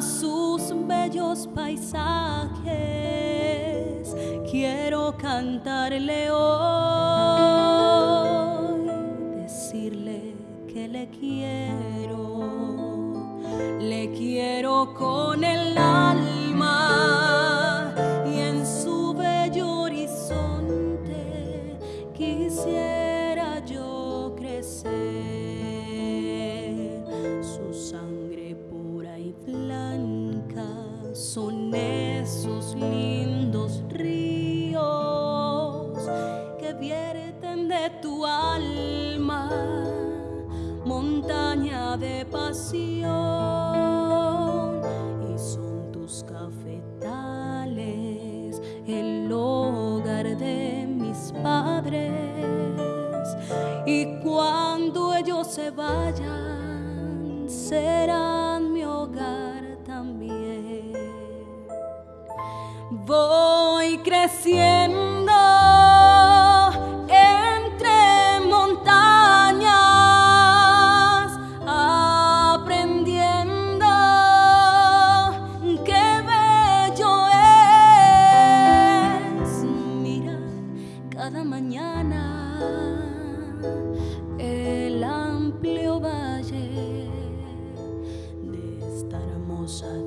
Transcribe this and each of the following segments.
tus bellos paisajes, quiero cantarle hoy, decirle que le quiero, le quiero con el alma montaña de pasión. Y son tus cafetales el hogar de mis padres. Y cuando ellos se vayan, serán mi hogar también. Voy creciendo esta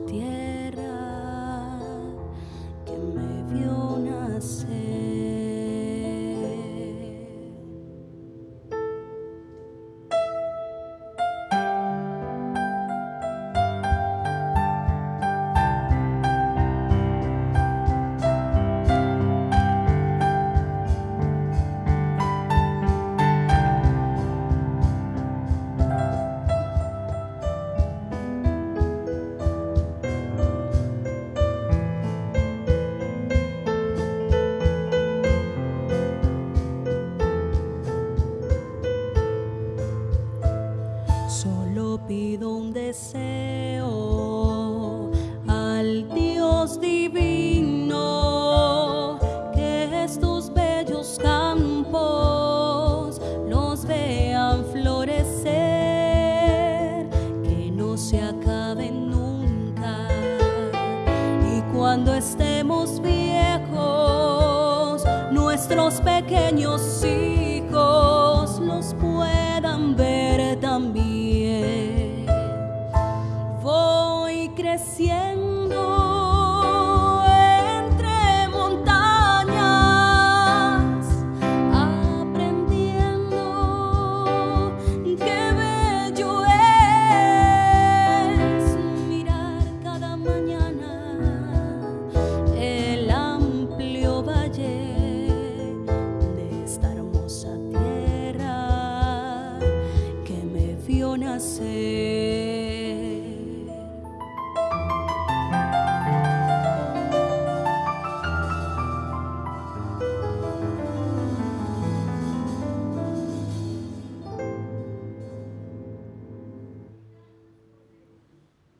deseo al Dios divino que estos bellos campos los vean florecer, que no se acaben nunca y cuando estemos viejos nuestros pequeños hijos los puedan ver también. Creciendo entre montañas, aprendiendo qué bello es mirar cada mañana el amplio valle de esta hermosa tierra que me vio nacer.